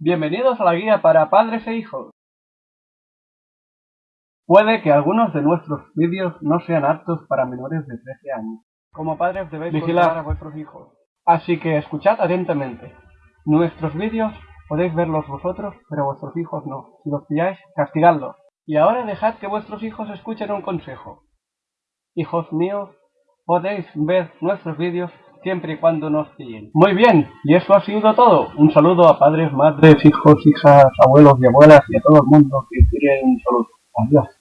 Bienvenidos a la guía para padres e hijos. Puede que algunos de nuestros vídeos no sean aptos para menores de 13 años. Como padres debéis vigilar a vuestros hijos. Así que escuchad atentamente. Nuestros vídeos podéis verlos vosotros, pero vuestros hijos no. Si los pilláis, castigadlos. Y ahora dejad que vuestros hijos escuchen un consejo. Hijos míos, podéis ver nuestros vídeos siempre y cuando nos pillen. Muy bien, y eso ha sido todo. Un saludo a padres, madres, hijos, hijas, abuelos y abuelas y a todo el mundo que quiere un saludo. Adiós.